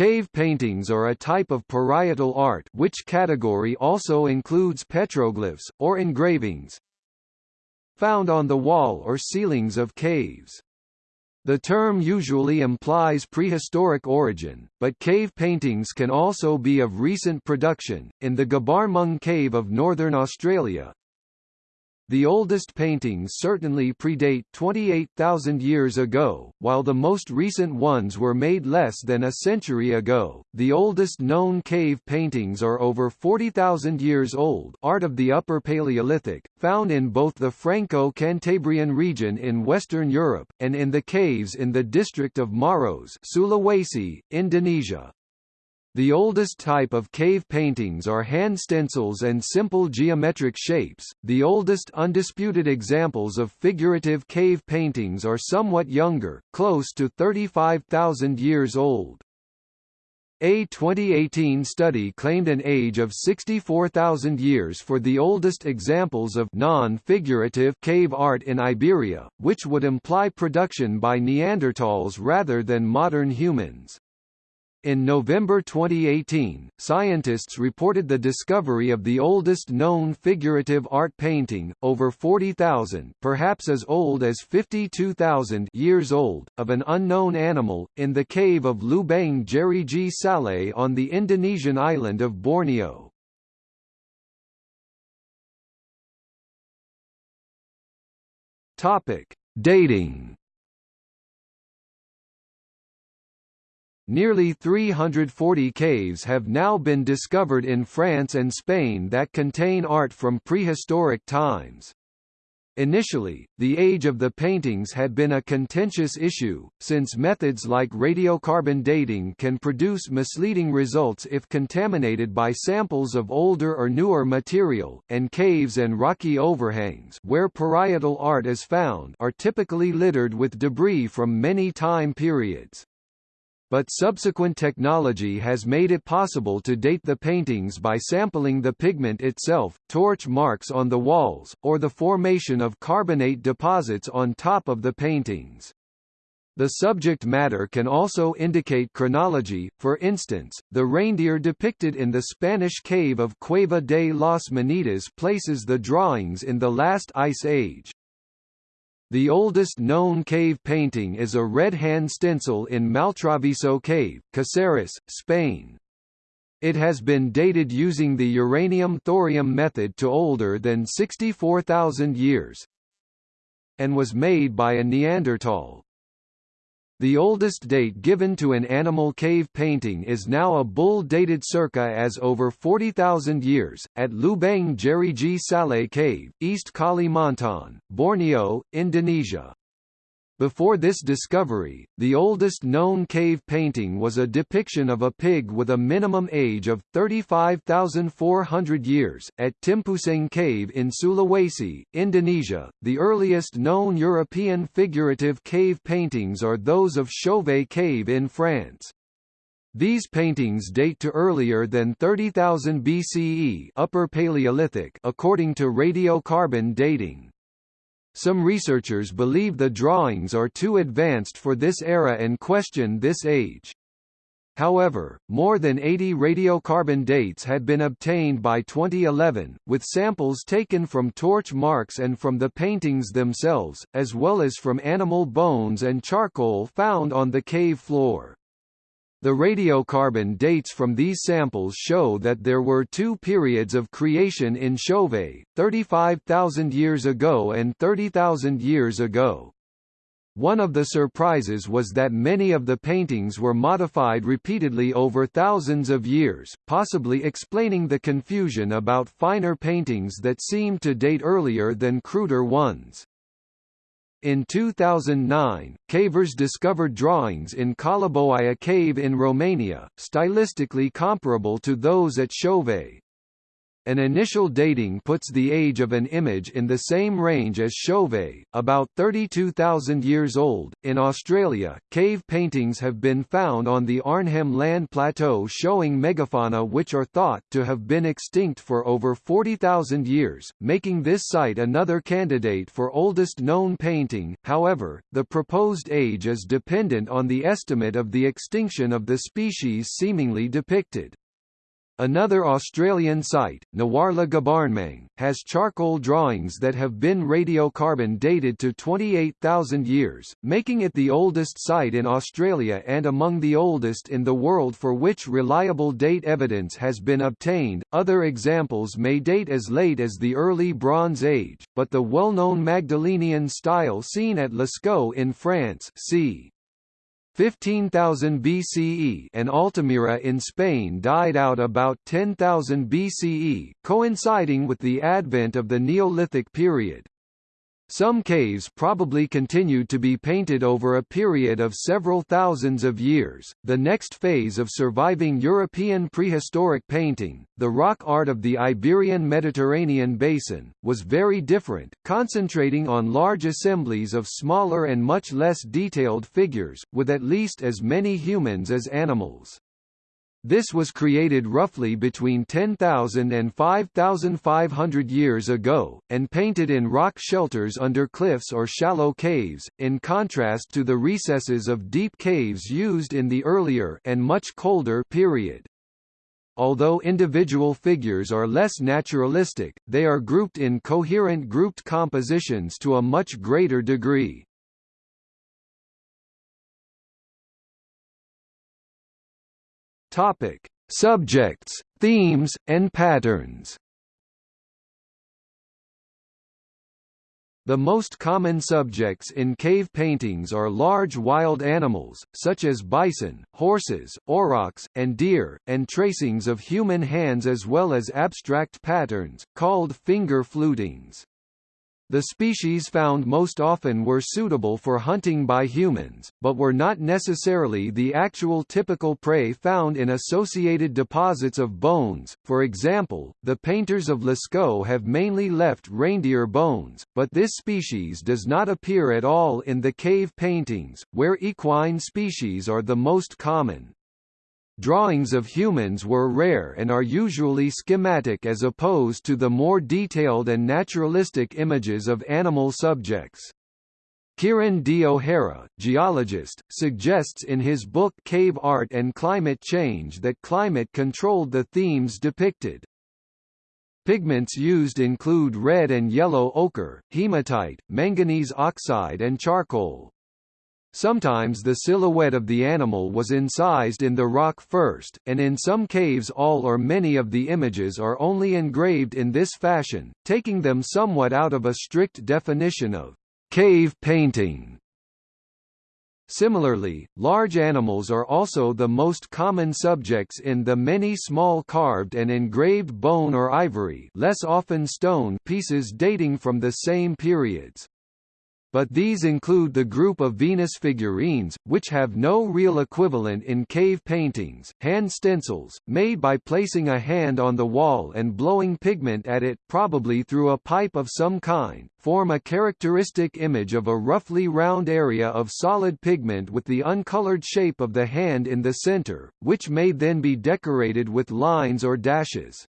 Cave paintings are a type of parietal art which category also includes petroglyphs, or engravings, found on the wall or ceilings of caves. The term usually implies prehistoric origin, but cave paintings can also be of recent production. In the Gabarnmung Cave of northern Australia, the oldest paintings certainly predate 28,000 years ago, while the most recent ones were made less than a century ago. The oldest known cave paintings are over 40,000 years old, art of the Upper Paleolithic, found in both the Franco-Cantabrian region in Western Europe and in the caves in the district of Maros, Sulawesi, Indonesia. The oldest type of cave paintings are hand stencils and simple geometric shapes. The oldest undisputed examples of figurative cave paintings are somewhat younger, close to 35,000 years old. A 2018 study claimed an age of 64,000 years for the oldest examples of non-figurative cave art in Iberia, which would imply production by Neanderthals rather than modern humans. In November 2018, scientists reported the discovery of the oldest known figurative art painting, over 40,000 perhaps as old as 52,000 years old, of an unknown animal, in the cave of Lubang Jeriji Saleh on the Indonesian island of Borneo. Dating Nearly 340 caves have now been discovered in France and Spain that contain art from prehistoric times. Initially, the age of the paintings had been a contentious issue, since methods like radiocarbon dating can produce misleading results if contaminated by samples of older or newer material, and caves and rocky overhangs where parietal art is found are typically littered with debris from many time periods but subsequent technology has made it possible to date the paintings by sampling the pigment itself, torch marks on the walls, or the formation of carbonate deposits on top of the paintings. The subject matter can also indicate chronology, for instance, the reindeer depicted in the Spanish cave of Cueva de las Monedas places the drawings in the last ice age. The oldest known cave painting is a red hand stencil in Maltravieso Cave, Caceres, Spain. It has been dated using the uranium-thorium method to older than 64,000 years and was made by a Neanderthal. The oldest date given to an animal cave painting is now a bull dated circa as over 40,000 years, at Lubang Jeriji Saleh Cave, East Kalimantan, Borneo, Indonesia. Before this discovery, the oldest known cave painting was a depiction of a pig with a minimum age of 35,400 years, at Timpuseng Cave in Sulawesi, Indonesia. The earliest known European figurative cave paintings are those of Chauvet Cave in France. These paintings date to earlier than 30,000 BCE Upper Paleolithic according to radiocarbon dating. Some researchers believe the drawings are too advanced for this era and question this age. However, more than 80 radiocarbon dates had been obtained by 2011, with samples taken from torch marks and from the paintings themselves, as well as from animal bones and charcoal found on the cave floor. The radiocarbon dates from these samples show that there were two periods of creation in Chauvet, 35,000 years ago and 30,000 years ago. One of the surprises was that many of the paintings were modified repeatedly over thousands of years, possibly explaining the confusion about finer paintings that seemed to date earlier than cruder ones. In 2009, cavers discovered drawings in Coliboaia Cave in Romania, stylistically comparable to those at Chauvet. An initial dating puts the age of an image in the same range as Chauvet, about 32,000 years old. In Australia, cave paintings have been found on the Arnhem Land Plateau showing megafauna which are thought to have been extinct for over 40,000 years, making this site another candidate for oldest known painting. However, the proposed age is dependent on the estimate of the extinction of the species seemingly depicted. Another Australian site, Nawarla Gabarnmang, has charcoal drawings that have been radiocarbon dated to 28,000 years, making it the oldest site in Australia and among the oldest in the world for which reliable date evidence has been obtained. Other examples may date as late as the early Bronze Age, but the well-known Magdalenian style seen at Lascaux in France, c. 15,000 BCE and Altamira in Spain died out about 10,000 BCE, coinciding with the advent of the Neolithic period. Some caves probably continued to be painted over a period of several thousands of years. The next phase of surviving European prehistoric painting, the rock art of the Iberian Mediterranean basin, was very different, concentrating on large assemblies of smaller and much less detailed figures, with at least as many humans as animals. This was created roughly between 10,000 and 5,500 years ago, and painted in rock shelters under cliffs or shallow caves, in contrast to the recesses of deep caves used in the earlier and much colder period. Although individual figures are less naturalistic, they are grouped in coherent grouped compositions to a much greater degree. Topic: Subjects, themes, and patterns. The most common subjects in cave paintings are large wild animals, such as bison, horses, aurochs, and deer, and tracings of human hands as well as abstract patterns, called finger flutings. The species found most often were suitable for hunting by humans, but were not necessarily the actual typical prey found in associated deposits of bones. For example, the painters of Lascaux have mainly left reindeer bones, but this species does not appear at all in the cave paintings, where equine species are the most common. Drawings of humans were rare and are usually schematic as opposed to the more detailed and naturalistic images of animal subjects. Kieran D. O'Hara, geologist, suggests in his book Cave Art and Climate Change that climate controlled the themes depicted. Pigments used include red and yellow ochre, hematite, manganese oxide and charcoal. Sometimes the silhouette of the animal was incised in the rock first, and in some caves all or many of the images are only engraved in this fashion, taking them somewhat out of a strict definition of cave painting. Similarly, large animals are also the most common subjects in the many small carved and engraved bone or ivory less often stone pieces dating from the same periods but these include the group of Venus figurines, which have no real equivalent in cave paintings, hand stencils, made by placing a hand on the wall and blowing pigment at it probably through a pipe of some kind, form a characteristic image of a roughly round area of solid pigment with the uncolored shape of the hand in the center, which may then be decorated with lines or dashes.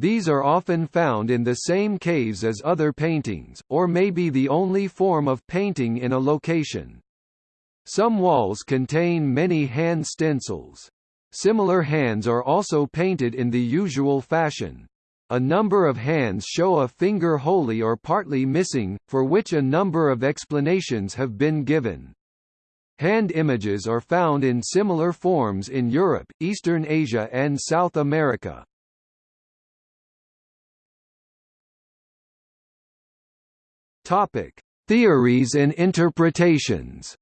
These are often found in the same caves as other paintings, or may be the only form of painting in a location. Some walls contain many hand stencils. Similar hands are also painted in the usual fashion. A number of hands show a finger wholly or partly missing, for which a number of explanations have been given. Hand images are found in similar forms in Europe, Eastern Asia and South America. Topic: Theories and interpretations.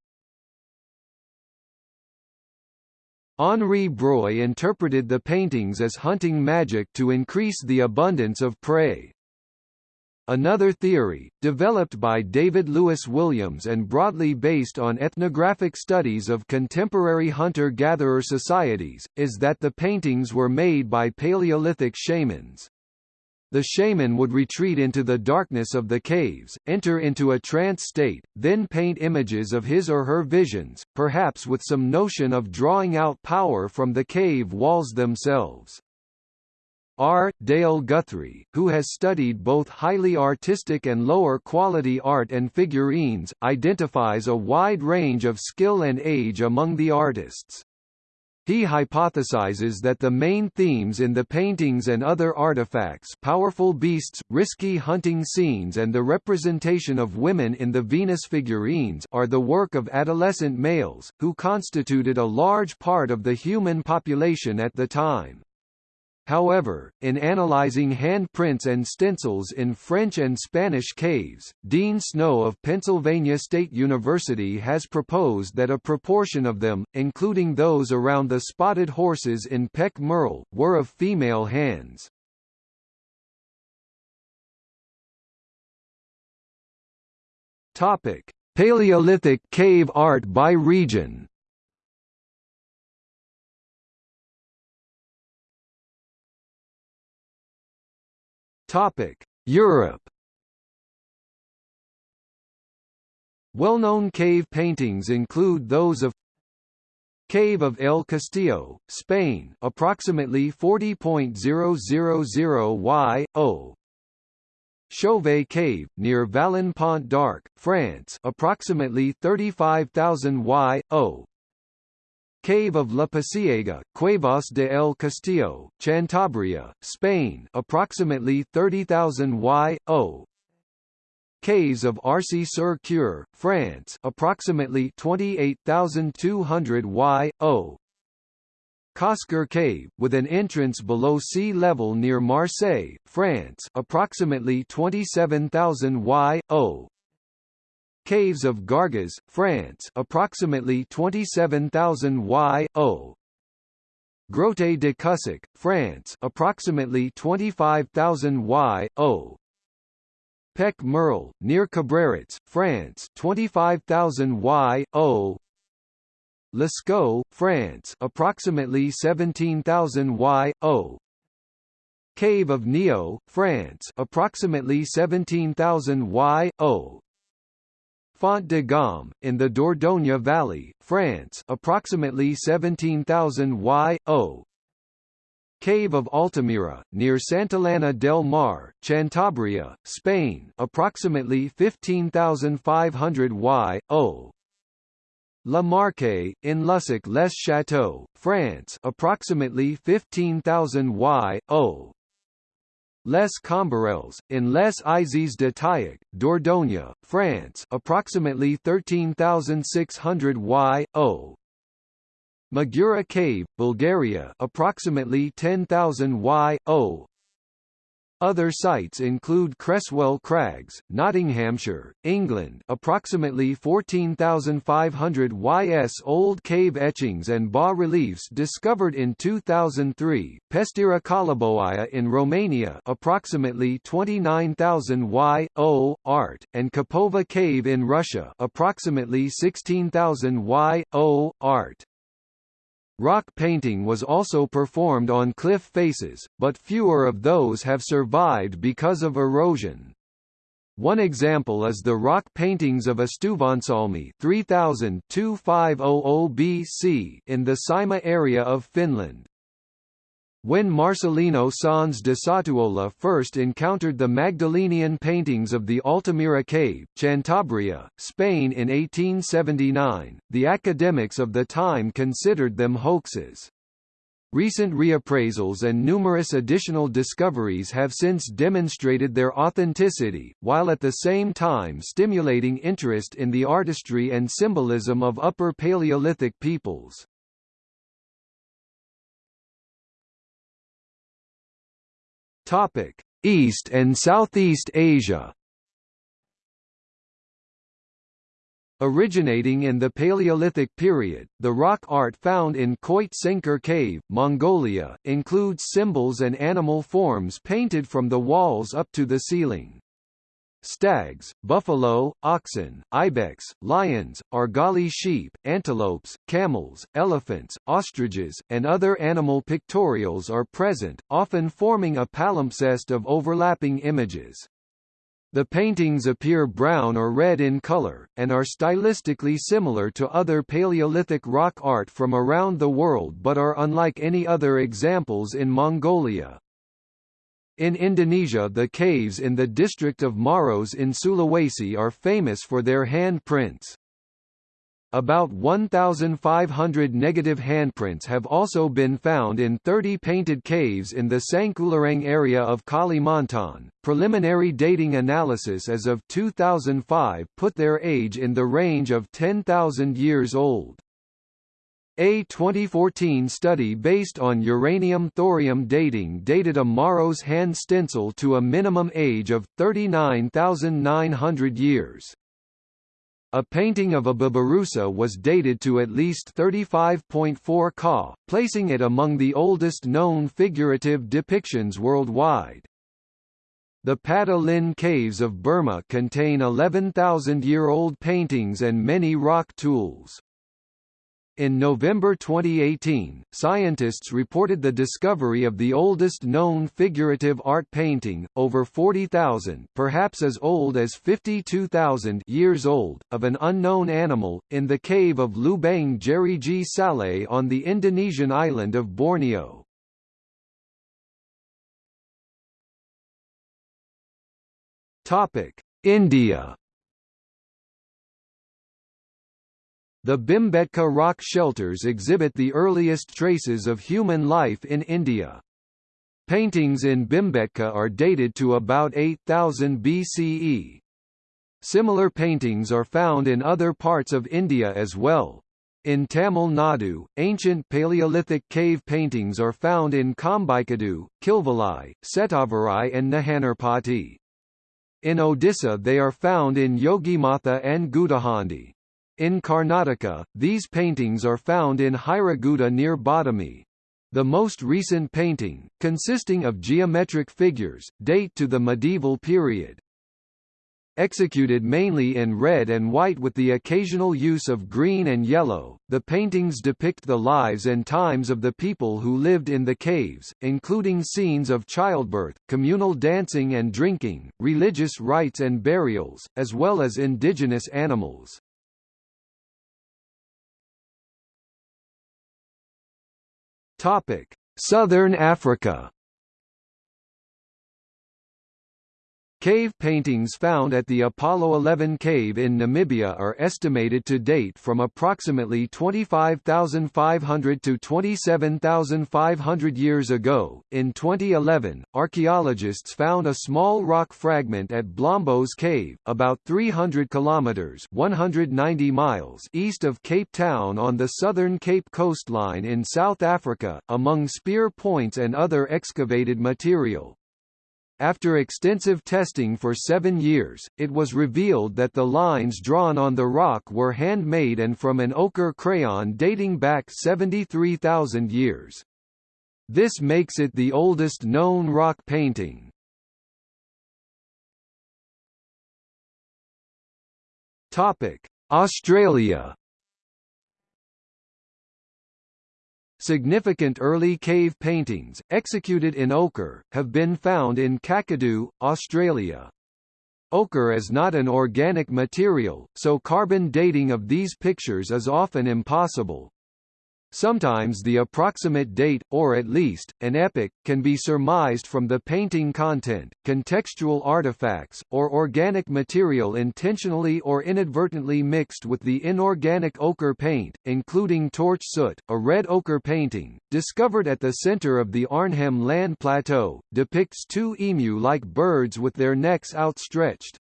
Henri Breuil interpreted the paintings as hunting magic to increase the abundance of prey. Another theory, developed by David Lewis Williams and broadly based on ethnographic studies of contemporary hunter-gatherer societies, is that the paintings were made by Paleolithic shamans. The shaman would retreat into the darkness of the caves, enter into a trance state, then paint images of his or her visions, perhaps with some notion of drawing out power from the cave walls themselves. R. Dale Guthrie, who has studied both highly artistic and lower quality art and figurines, identifies a wide range of skill and age among the artists. He hypothesizes that the main themes in the paintings and other artifacts powerful beasts, risky hunting scenes and the representation of women in the Venus figurines are the work of adolescent males, who constituted a large part of the human population at the time. However, in analyzing handprints and stencils in French and Spanish caves, Dean Snow of Pennsylvania State University has proposed that a proportion of them, including those around the spotted horses in Pech Merle, were of female hands. Topic: Paleolithic cave art by region. Topic: Europe. Well-known cave paintings include those of Cave of El Castillo, Spain, approximately 40.000 y. o. Chauvet Cave, near Vallon-Pont d'Arc, France, approximately 35,000 y. o. Cave of La Pasiega, Cuevas de El Castillo, Cantabria, Spain approximately 30,000 y. o. Caves of Arcy-sur-Cure, France approximately 28,200 y. o. Cosquer Cave, with an entrance below sea level near Marseille, France approximately 27,000 y. Caves of Gargas, France approximately 27,000 y. o. Grotte de Cussac, France approximately 25,000 y. o. Pech Merle, near Cabrerets, France 25,000 y. o. Lascaux, France approximately 17,000 y. o. Cave of Niaux, France approximately 17,000 y. Font de Gaume, in the Dordogne Valley, France approximately 17,000 y. o. Cave of Altamira, near Santillana del Mar, Cantabria, Spain approximately 15,500 y. o. La Marche, in Lussac-les-Châteaux, France approximately 15,000 y. Les Combarelles, in Les Eyzies de Tayac, Dordogne, France approximately 13,600 y. o. Magura Cave, Bulgaria approximately 10,000 y. Other sites include Cresswell Crags, Nottinghamshire, England approximately 14,500 ys old cave etchings and bas-reliefs discovered in 2003, Pestera Coliboaia in Romania approximately 29,000 y. o. art, and Kapova Cave in Russia approximately 16,000 y. o. art. Rock painting was also performed on cliff faces, but fewer of those have survived because of erosion. One example is the rock paintings of Astuvansalmi 3000 BC in the Saimaa area of Finland. When Marcelino Sanz de Sautuola first encountered the Magdalenian paintings of the Altamira Cave, Cantabria, Spain in 1879, the academics of the time considered them hoaxes. Recent reappraisals and numerous additional discoveries have since demonstrated their authenticity, while at the same time stimulating interest in the artistry and symbolism of Upper Paleolithic peoples. Topic: East and Southeast Asia. Originating in the Paleolithic period, the rock art found in Khoit Tsenkher Cave, Mongolia, includes symbols and animal forms painted from the walls up to the ceiling. Stags, buffalo, oxen, ibex, lions, argali sheep, antelopes, camels, elephants, ostriches, and other animal pictorials are present, often forming a palimpsest of overlapping images. The paintings appear brown or red in color, and are stylistically similar to other Paleolithic rock art from around the world but are unlike any other examples in Mongolia. In Indonesia the caves in the district of Maros in Sulawesi are famous for their handprints. About 1,500 negative handprints have also been found in 30 painted caves in the Sangkulirang area of Kalimantan. Preliminary dating analysis as of 2005 put their age in the range of 10,000 years old. A 2014 study based on uranium-thorium dating dated a Maros hand stencil to a minimum age of 39,900 years. A painting of a babirusa was dated to at least 35.4 Ka, placing it among the oldest known figurative depictions worldwide. The Patalin caves of Burma contain 11,000-year-old paintings and many rock tools. In November 2018, scientists reported the discovery of the oldest known figurative art painting, over 40,000 perhaps as old as 52,000 years old, of an unknown animal, in the cave of Lubang Jeriji Saleh on the Indonesian island of Borneo. India The Bhimbetka rock shelters exhibit the earliest traces of human life in India. Paintings in Bhimbetka are dated to about 8000 BCE. Similar paintings are found in other parts of India as well. In Tamil Nadu, ancient Paleolithic cave paintings are found in Kambikadu, Kilvalai, Settavarai and Nehanurpatti. In Odisha they are found in Yogimatha and Gudahandi. In Karnataka, these paintings are found in Hiregudda near Badami. The most recent painting, consisting of geometric figures, date to the medieval period. Executed mainly in red and white with the occasional use of green and yellow, the paintings depict the lives and times of the people who lived in the caves, including scenes of childbirth, communal dancing and drinking, religious rites and burials, as well as indigenous animals. Topic: Southern Africa Cave paintings found at the Apollo 11 cave in Namibia are estimated to date from approximately 25,500 to 27,500 years ago. In 2011, archaeologists found a small rock fragment at Blombos Cave, about 300 kilometers (190 miles) east of Cape Town on the southern Cape coastline in South Africa, among spear points and other excavated material. After extensive testing for seven years, it was revealed that the lines drawn on the rock were handmade and from an ochre crayon dating back 73,000 years. This makes it the oldest known rock painting. Australia Significant early cave paintings, executed in ochre, have been found in Kakadu, Australia. Ochre is not an organic material, so carbon dating of these pictures is often impossible. Sometimes the approximate date, or at least, an epoch, can be surmised from the painting content, contextual artifacts, or organic material intentionally or inadvertently mixed with the inorganic ochre paint, including torch soot. A red ochre painting, discovered at the center of the Arnhem Land Plateau, depicts two emu-like birds with their necks outstretched.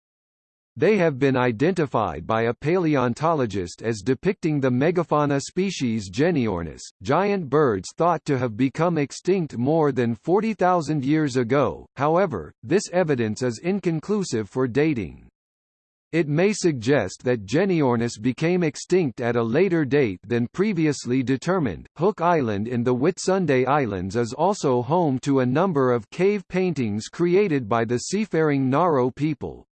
They have been identified by a paleontologist as depicting the megafauna species Genyornis, giant birds thought to have become extinct more than 40,000 years ago, however, this evidence is inconclusive for dating. It may suggest that Genyornis became extinct at a later date than previously determined. Hook Island in the Whitsunday Islands is also home to a number of cave paintings created by the seafaring Ngaro people.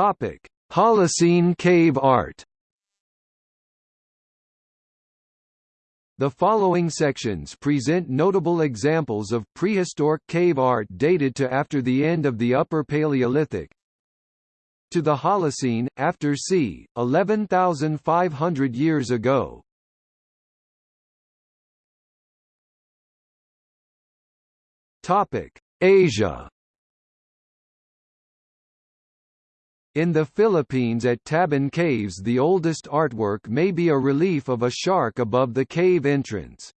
Topic: Holocene cave art. The following sections present notable examples of prehistoric cave art dated to after the end of the Upper Paleolithic. To the Holocene, after c. 11,500 years ago. Topic: Asia. In the Philippines at Tabon Caves the oldest artwork may be a relief of a shark above the cave entrance.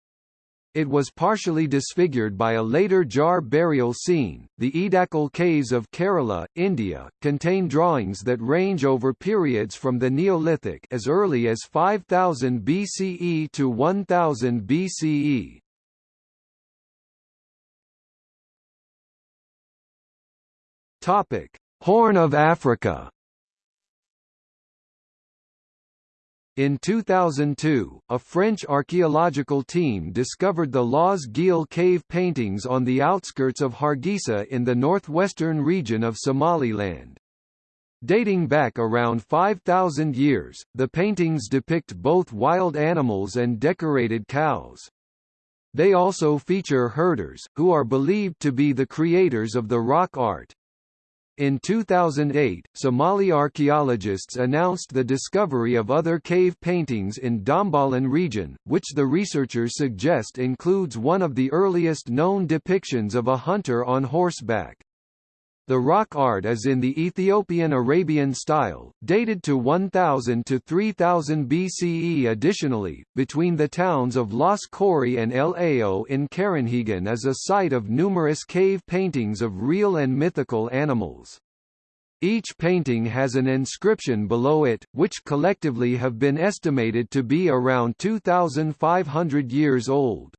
It was partially disfigured by a later jar burial scene. The Edakkal caves of Kerala, India, contain drawings that range over periods from the Neolithic as early as 5000 BCE to 1000 BCE. Topic: Horn of Africa In 2002, a French archaeological team discovered the Laas Geel cave paintings on the outskirts of Hargeisa in the northwestern region of Somaliland. Dating back around 5,000 years, the paintings depict both wild animals and decorated cows. They also feature herders, who are believed to be the creators of the rock art. In 2008, Somali archaeologists announced the discovery of other cave paintings in Dhambalin region, which the researchers suggest includes one of the earliest known depictions of a hunter on horseback. The rock art is in the Ethiopian Arabian style, dated to 1000 to 3000 BCE. Additionally, between the towns of Las Khorey and El Ayo in Karinhegane is a site of numerous cave paintings of real and mythical animals. Each painting has an inscription below it, which collectively have been estimated to be around 2,500 years old.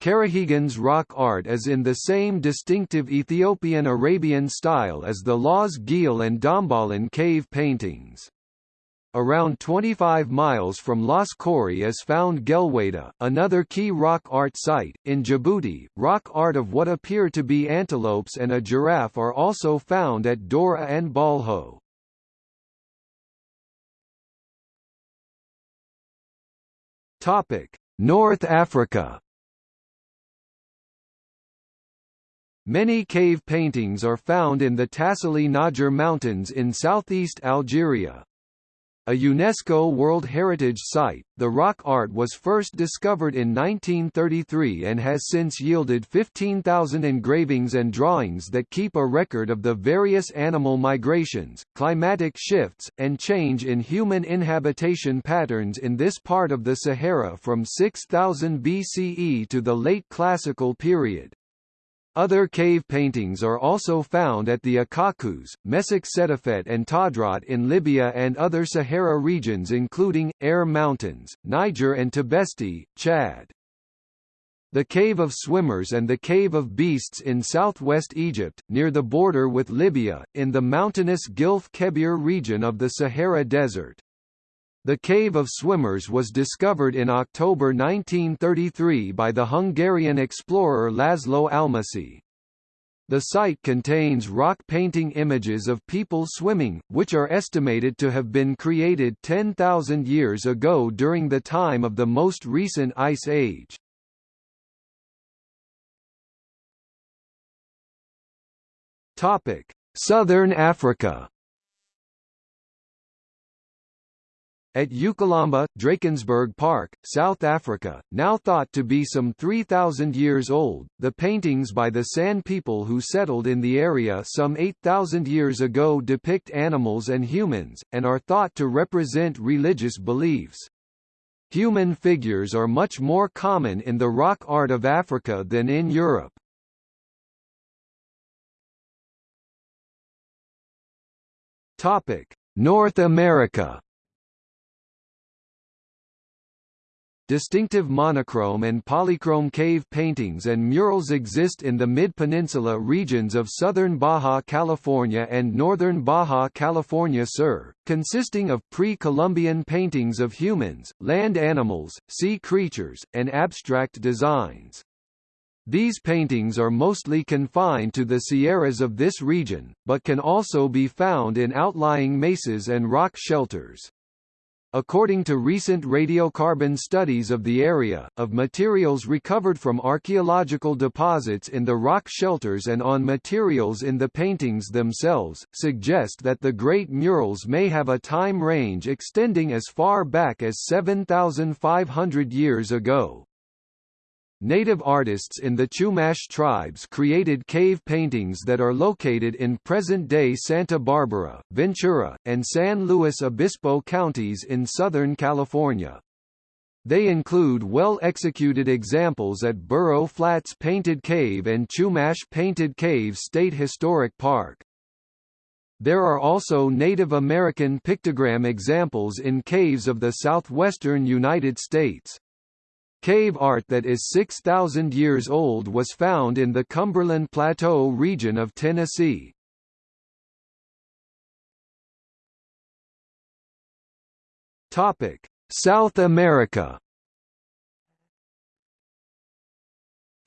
Karinhegane's rock art is in the same distinctive Ethiopian-Arabian style as the Laas Geel and Dhambalin cave paintings. Around 25 miles from Las Khorey is found Gelweita, another key rock art site. In Djibouti, rock art of what appear to be antelopes and a giraffe are also found at Dora and Balho. North Africa Many cave paintings are found in the Tassili n'Ajjer Mountains in southeast Algeria. A UNESCO World Heritage Site, the rock art was first discovered in 1933 and has since yielded 15,000 engravings and drawings that keep a record of the various animal migrations, climatic shifts, and change in human inhabitation patterns in this part of the Sahara from 6000 BCE to the late Classical period. Other cave paintings are also found at the Akakus, Messak Settafet and Tadrat in Libya and other Sahara regions including, Air Mountains, Niger and Tibesti, Chad. The Cave of Swimmers and the Cave of Beasts in southwest Egypt, near the border with Libya, in the mountainous Gilf Kebir region of the Sahara Desert. The Cave of Swimmers was discovered in October 1933 by the Hungarian explorer Laszlo Almasi. The site contains rock painting images of people swimming, which are estimated to have been created 10,000 years ago during the time of the most recent Ice Age. Southern Africa At uKhahlamba, Drakensberg Park, South Africa, now thought to be some 3,000 years old, the paintings by the San people who settled in the area some 8,000 years ago depict animals and humans, and are thought to represent religious beliefs. Human figures are much more common in the rock art of Africa than in Europe. North America Distinctive monochrome and polychrome cave paintings and murals exist in the Mid-Peninsula regions of southern Baja California and northern Baja California Sur, consisting of pre-Columbian paintings of humans, land animals, sea creatures, and abstract designs. These paintings are mostly confined to the Sierras of this region, but can also be found in outlying mesas and rock shelters. According to recent radiocarbon studies of the area, of materials recovered from archaeological deposits in the rock shelters and on materials in the paintings themselves, suggest that the Great Murals may have a time range extending as far back as 7,500 years ago. Native artists in the Chumash tribes created cave paintings that are located in present-day Santa Barbara, Ventura, and San Luis Obispo counties in Southern California. They include well-executed examples at Burro Flats Painted Cave and Chumash Painted Cave State Historic Park. There are also Native American pictogram examples in caves of the southwestern United States. Cave art that is 6,000 years old was found in the Cumberland Plateau region of Tennessee. South America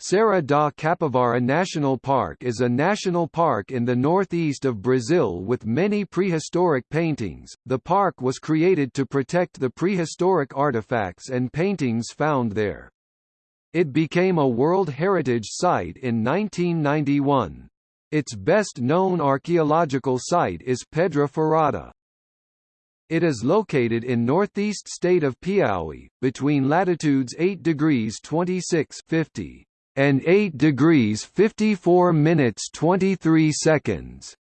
Serra da Capivara National Park is a national park in the northeast of Brazil with many prehistoric paintings. The park was created to protect the prehistoric artifacts and paintings found there. It became a World Heritage Site in 1991. Its best-known archaeological site is Pedra Furada. It is located in northeast state of Piauí, between latitudes 8 degrees 26 50 and 8 degrees 54 minutes 23 seconds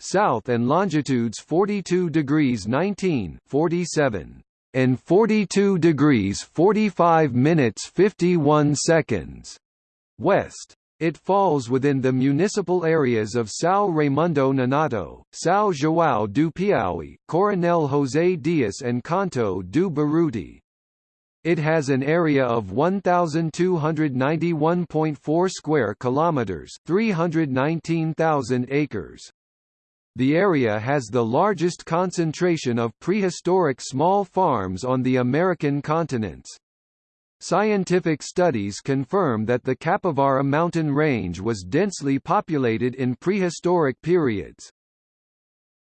south and longitudes 42 degrees 19 47 and 42 degrees 45 minutes 51 seconds west. It falls within the municipal areas of São Raimundo Nonato, São João do Piauí, Coronel José Dias and Canto do Buriti. It has an area of 1291.4 square kilometers, 319,000 acres. The area has the largest concentration of prehistoric small farms on the American continents. Scientific studies confirm that the Capivara mountain range was densely populated in prehistoric periods.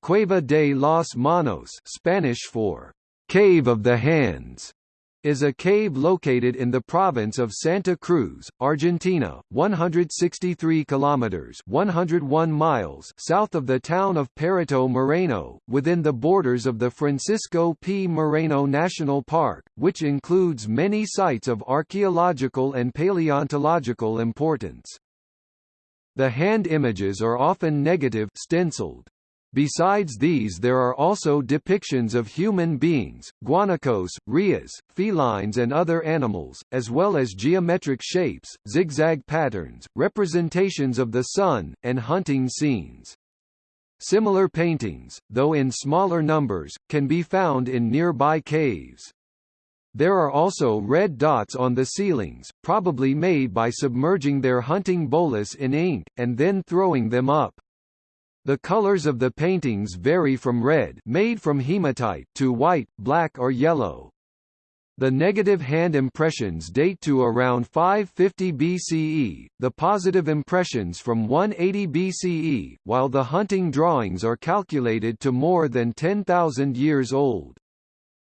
Cueva de los Manos Spanish for Cave of the Hands is a cave located in the province of Santa Cruz, Argentina, 163 kilometers (101 miles) south of the town of Perito Moreno, within the borders of the Francisco P. Moreno National Park, which includes many sites of archaeological and paleontological importance. The hand images are often negative stenciled. Besides these there are also depictions of human beings, guanacos, rheas, felines and other animals, as well as geometric shapes, zigzag patterns, representations of the sun, and hunting scenes. Similar paintings, though in smaller numbers, can be found in nearby caves. There are also red dots on the ceilings, probably made by submerging their hunting bolas in ink, and then throwing them up. The colors of the paintings vary from red made from hematite to white, black or yellow. The negative hand impressions date to around 550 BCE, the positive impressions from 180 BCE, while the hunting drawings are calculated to more than 10,000 years old.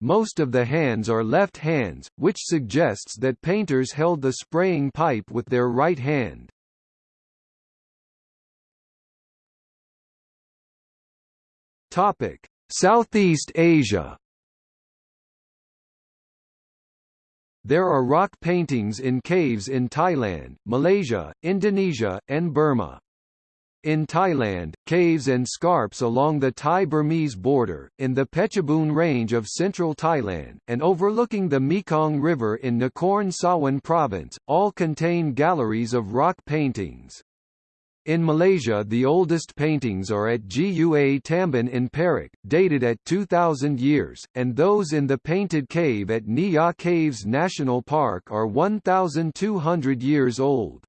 Most of the hands are left hands, which suggests that painters held the spraying pipe with their right hand. Topic: Southeast Asia. There are rock paintings in caves in Thailand, Malaysia, Indonesia, and Burma. In Thailand, caves and scarps along the Thai-Burmese border, in the Phetchabun range of central Thailand, and overlooking the Mekong River in Nakhon Sawan province, all contain galleries of rock paintings. In Malaysia the oldest paintings are at Gua Tambun in Perak, dated at 2000 years, and those in the Painted Cave at Niah Caves National Park are 1,200 years old.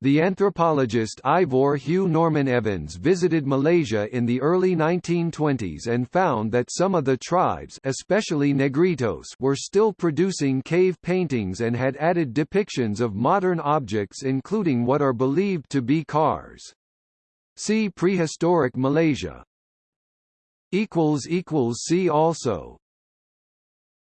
The anthropologist Ivor Hugh Norman Evans visited Malaysia in the early 1920s and found that some of the tribes especially Negritos were still producing cave paintings and had added depictions of modern objects including what are believed to be cars. See Prehistoric Malaysia. See also